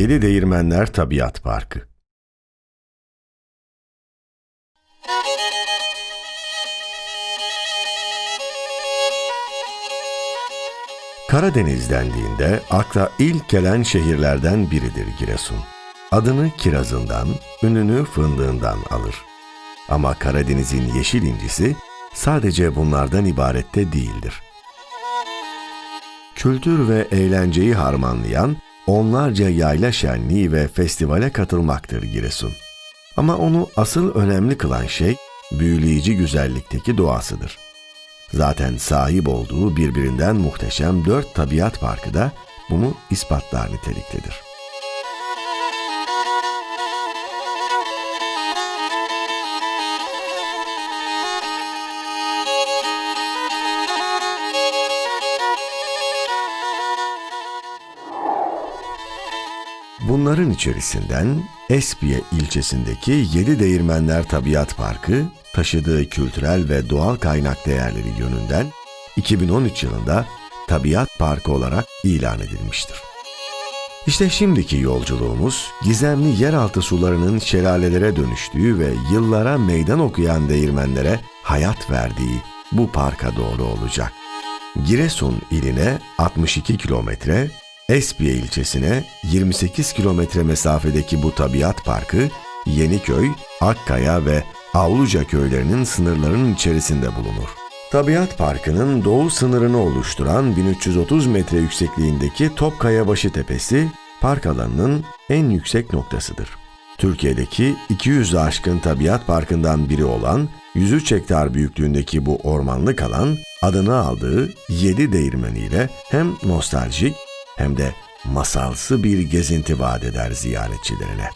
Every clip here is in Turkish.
Yedi Değirmenler Tabiat Parkı Karadeniz dendiğinde akla ilk gelen şehirlerden biridir Giresun. Adını kirazından, ününü fındığından alır. Ama Karadeniz'in yeşil incisi sadece bunlardan ibarette değildir. Kültür ve eğlenceyi harmanlayan onlarca yayla şenliği ve festivale katılmaktır Giresun. Ama onu asıl önemli kılan şey büyüleyici güzellikteki doğasıdır. Zaten sahip olduğu birbirinden muhteşem dört tabiat parkı da bunu ispatlar niteliktedir. Bunların içerisinden Espiye ilçesindeki Yedi Değirmenler Tabiat Parkı taşıdığı kültürel ve doğal kaynak değerleri yönünden 2013 yılında Tabiat Parkı olarak ilan edilmiştir. İşte şimdiki yolculuğumuz gizemli yeraltı sularının şelalelere dönüştüğü ve yıllara meydan okuyan değirmenlere hayat verdiği bu parka doğru olacak. Giresun iline 62 kilometre, Espiye ilçesine 28 kilometre mesafedeki bu tabiat parkı Yeniköy, Akkaya ve Avluca köylerinin sınırlarının içerisinde bulunur. Tabiat Parkı'nın doğu sınırını oluşturan 1330 metre yüksekliğindeki Topkayabaşı Tepesi, park alanının en yüksek noktasıdır. Türkiye'deki 200 aşkın tabiat parkından biri olan 103 hektar büyüklüğündeki bu ormanlık alan adını aldığı 7 değirmeniyle hem nostaljik hem de masalsı bir gezinti vaat eder ziyaretçilerine.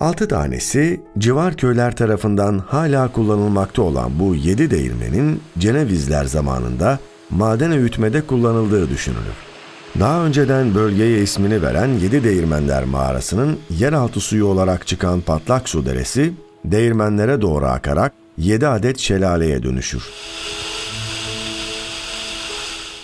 Altı tanesi civar köyler tarafından hala kullanılmakta olan bu yedi değirmenin Cenevizler zamanında maden öğütmede kullanıldığı düşünülür. Daha önceden bölgeye ismini veren Yedi Değirmenler Mağarası'nın yeraltı suyu olarak çıkan patlak su deresi, değirmenlere doğru akarak 7 adet şelaleye dönüşür.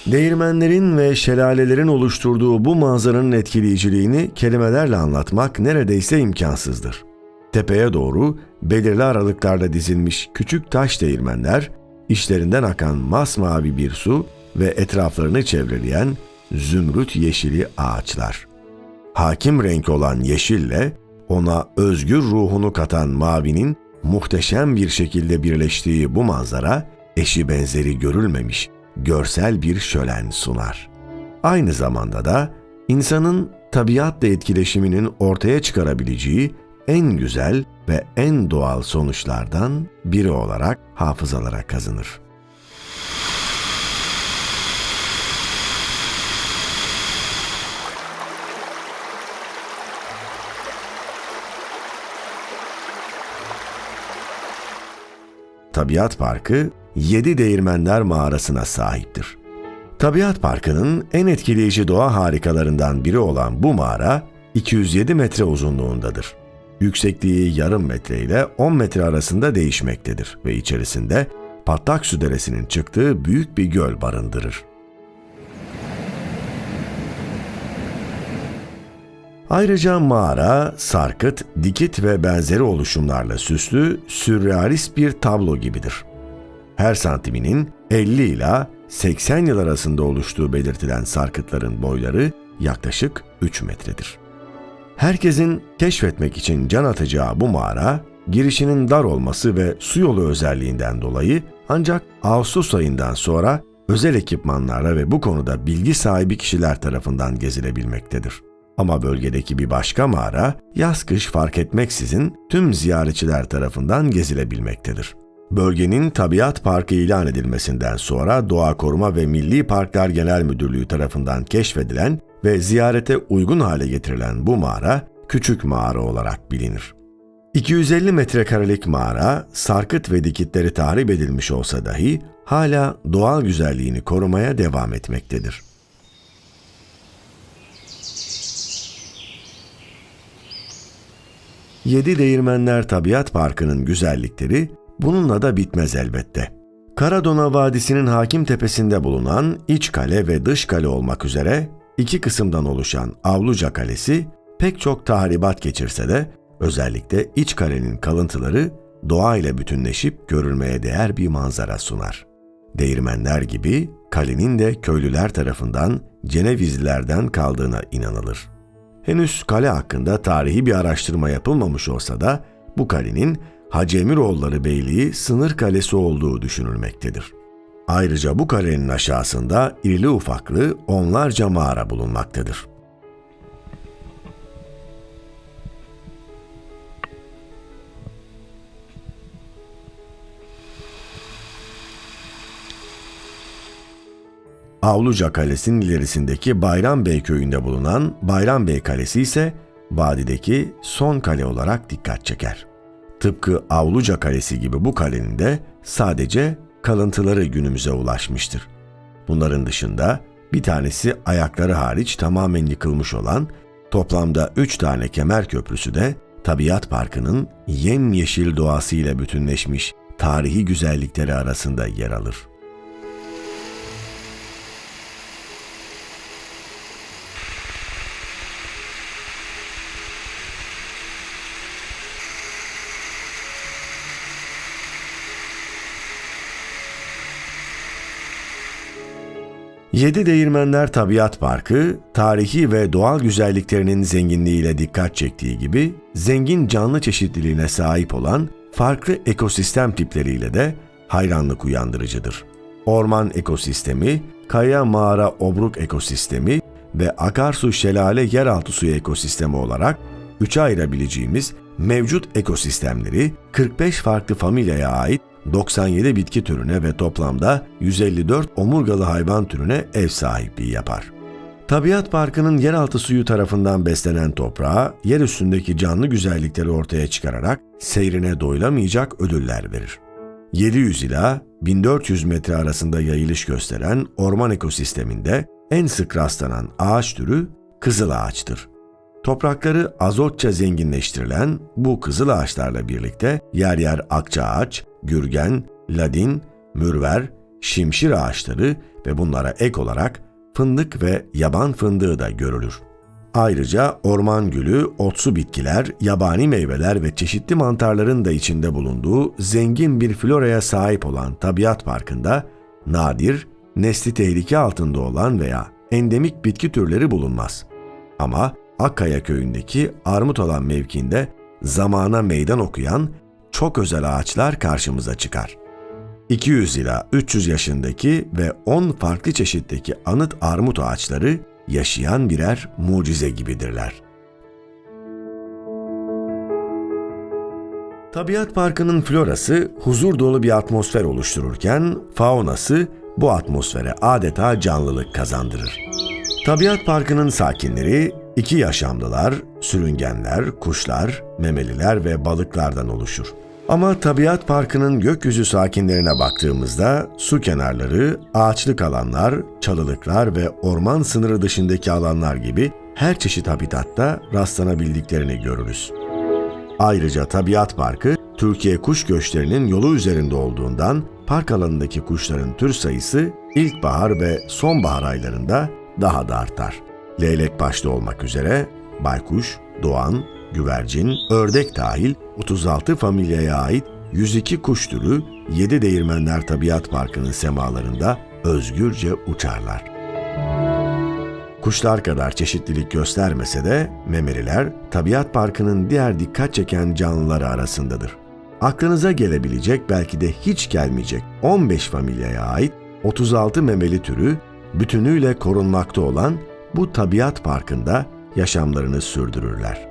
Değirmenlerin ve şelalelerin oluşturduğu bu manzaranın etkileyiciliğini kelimelerle anlatmak neredeyse imkansızdır. Tepeye doğru belirli aralıklarda dizilmiş küçük taş değirmenler, içlerinden akan masmavi bir su ve etraflarını çevreleyen zümrüt yeşili ağaçlar. Hakim renk olan yeşille ona özgür ruhunu katan mavinin muhteşem bir şekilde birleştiği bu manzara eşi benzeri görülmemiş görsel bir şölen sunar. Aynı zamanda da insanın tabiatla etkileşiminin ortaya çıkarabileceği en güzel ve en doğal sonuçlardan biri olarak hafızalara kazınır. Tabiat Parkı Yedi Değirmenler Mağarası'na sahiptir. Tabiat Parkı'nın en etkileyici doğa harikalarından biri olan bu mağara 207 metre uzunluğundadır. Yüksekliği yarım metre ile 10 metre arasında değişmektedir ve içerisinde Patlak Su Deresi'nin çıktığı büyük bir göl barındırır. Ayrıca mağara, sarkıt, dikit ve benzeri oluşumlarla süslü, sürrealist bir tablo gibidir her santiminin 50 ila 80 yıl arasında oluştuğu belirtilen sarkıtların boyları yaklaşık 3 metredir. Herkesin keşfetmek için can atacağı bu mağara, girişinin dar olması ve su yolu özelliğinden dolayı ancak Ağustos ayından sonra özel ekipmanlarla ve bu konuda bilgi sahibi kişiler tarafından gezilebilmektedir. Ama bölgedeki bir başka mağara yaz kış fark etmeksizin tüm ziyaretçiler tarafından gezilebilmektedir. Bölgenin tabiat parkı ilan edilmesinden sonra Doğa Koruma ve Milli Parklar Genel Müdürlüğü tarafından keşfedilen ve ziyarete uygun hale getirilen bu mağara küçük mağara olarak bilinir. 250 metrekarelik mağara, sarkıt ve dikitleri tahrip edilmiş olsa dahi hala doğal güzelliğini korumaya devam etmektedir. Yedi Değirmenler Tabiat Parkı'nın güzellikleri bununla da bitmez elbette. Karadona Vadisi'nin hakim tepesinde bulunan iç kale ve dış kale olmak üzere iki kısımdan oluşan Avluca Kalesi pek çok tahribat geçirse de özellikle iç kalenin kalıntıları doğayla bütünleşip görülmeye değer bir manzara sunar. Değirmenler gibi kalenin de köylüler tarafından Cenevizlilerden kaldığına inanılır. Henüz kale hakkında tarihi bir araştırma yapılmamış olsa da bu kalenin Hacı Emiroğulları Beyliği sınır kalesi olduğu düşünülmektedir. Ayrıca bu kalenin aşağısında irili ufaklı onlarca mağara bulunmaktadır. Avluca Kalesi'nin ilerisindeki Bayram Bey köyünde bulunan Bayram Bey Kalesi ise vadideki son kale olarak dikkat çeker. Tıpkı Avluca Kalesi gibi bu kalenin de sadece kalıntıları günümüze ulaşmıştır. Bunların dışında bir tanesi ayakları hariç tamamen yıkılmış olan toplamda üç tane kemer köprüsü de Tabiat Parkı'nın yemyeşil doğasıyla bütünleşmiş tarihi güzellikleri arasında yer alır. Yedi Değirmenler Tabiat Parkı, tarihi ve doğal güzelliklerinin zenginliğiyle dikkat çektiği gibi, zengin canlı çeşitliliğine sahip olan farklı ekosistem tipleriyle de hayranlık uyandırıcıdır. Orman ekosistemi, kaya mağara obruk ekosistemi ve akarsu şelale yeraltı suyu ekosistemi olarak üçe ayırabileceğimiz mevcut ekosistemleri 45 farklı familyaya ait 97 bitki türüne ve toplamda 154 omurgalı hayvan türüne ev sahipliği yapar. Tabiat Parkı'nın yeraltı suyu tarafından beslenen toprağa, yer üstündeki canlı güzellikleri ortaya çıkararak seyrine doyulamayacak ödüller verir. 700 ila 1400 metre arasında yayılış gösteren orman ekosisteminde en sık rastlanan ağaç türü kızıl ağaçtır. Toprakları azotça zenginleştirilen bu kızıl ağaçlarla birlikte yer yer akça ağaç, gürgen, ladin, mürver, şimşir ağaçları ve bunlara ek olarak fındık ve yaban fındığı da görülür. Ayrıca orman gülü, otsu bitkiler, yabani meyveler ve çeşitli mantarların da içinde bulunduğu zengin bir floraya sahip olan tabiat parkında nadir, nesli tehlike altında olan veya endemik bitki türleri bulunmaz. Ama Akkaya köyündeki armut olan mevkinde zamana meydan okuyan çok özel ağaçlar karşımıza çıkar. 200 ila 300 yaşındaki ve 10 farklı çeşitteki anıt armut ağaçları yaşayan birer mucize gibidirler. Tabiat Parkı'nın florası huzur dolu bir atmosfer oluştururken faunası bu atmosfere adeta canlılık kazandırır. Tabiat Parkı'nın sakinleri iki yaşamlılar, sürüngenler, kuşlar, memeliler ve balıklardan oluşur. Ama tabiat parkının gökyüzü sakinlerine baktığımızda su kenarları, ağaçlık alanlar, çalılıklar ve orman sınırı dışındaki alanlar gibi her çeşit habitatta rastlanabildiklerini görürüz. Ayrıca tabiat parkı Türkiye kuş göçlerinin yolu üzerinde olduğundan park alanındaki kuşların tür sayısı ilkbahar ve sonbahar aylarında daha da artar. Leylek başta olmak üzere baykuş, doğan, güvercin, ördek dahil 36 familyaya ait 102 kuş türü 7 Değirmenler Tabiat Parkı'nın semalarında özgürce uçarlar. Kuşlar kadar çeşitlilik göstermese de memeliler Tabiat Parkı'nın diğer dikkat çeken canlıları arasındadır. Aklınıza gelebilecek belki de hiç gelmeyecek 15 familyaya ait 36 memeli türü bütünüyle korunmakta olan bu tabiat parkında yaşamlarını sürdürürler.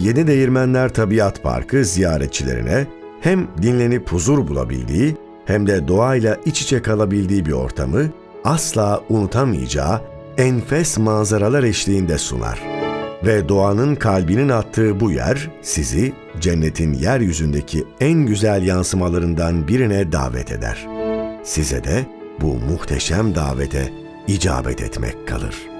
Yeni Değirmenler Tabiat Parkı ziyaretçilerine hem dinlenip huzur bulabildiği hem de doğayla iç içe kalabildiği bir ortamı asla unutamayacağı enfes manzaralar eşliğinde sunar. Ve doğanın kalbinin attığı bu yer sizi cennetin yeryüzündeki en güzel yansımalarından birine davet eder. Size de bu muhteşem davete icabet etmek kalır.